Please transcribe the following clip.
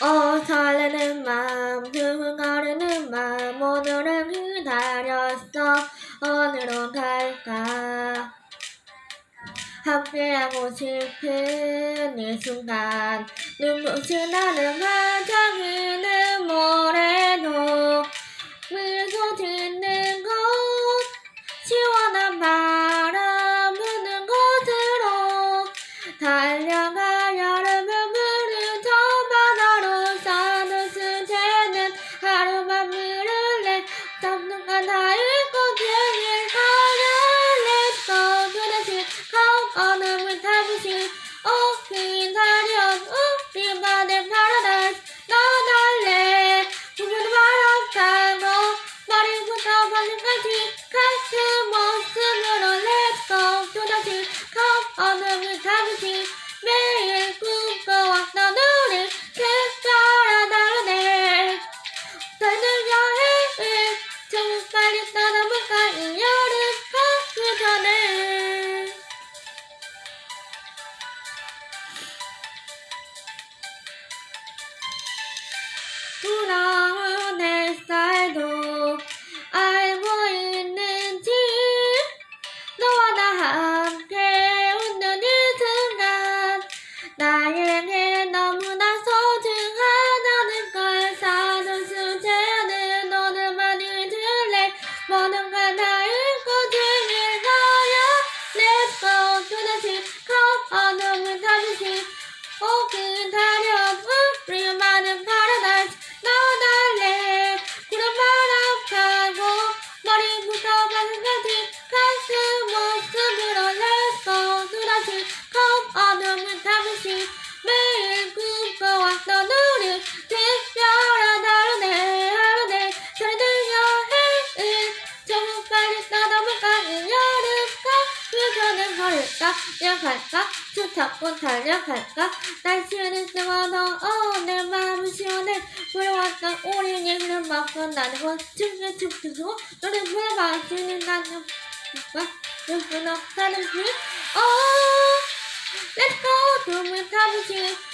어 설레는 마음 흥흥거리는 마음 오늘은 기다렸어. 어디로 갈까? 함께하고 싶은 이 순간. 눈부신 나는 화장이는 손은 걸을까? 뛰어갈까? 툭 잡고 달려갈까? 날씨는 뜨거워 내 마음은 시원해. 불어왔던 오랜 얘기를 막고 나는 춤을 춤추고 노래 불러봐주는 나는 오빠 눈부너 다른 분 어, 렛츠고 둠을 타보시겠어